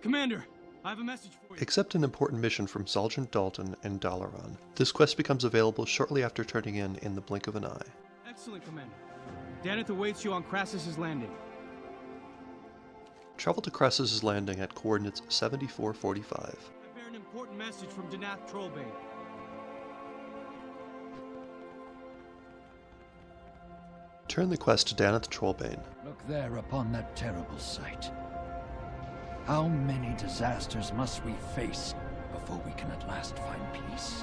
Commander, I have a message for you. Accept an important mission from Sergeant Dalton and Dalaran. This quest becomes available shortly after turning in in the blink of an eye. Excellent, Commander. Danath awaits you on Krasus's landing. Travel to Krasus' landing at coordinates 7445. I bear an important message from Danath Trollbane. Turn the quest to Danath Trollbane. Look there upon that terrible sight. How many disasters must we face before we can at last find peace?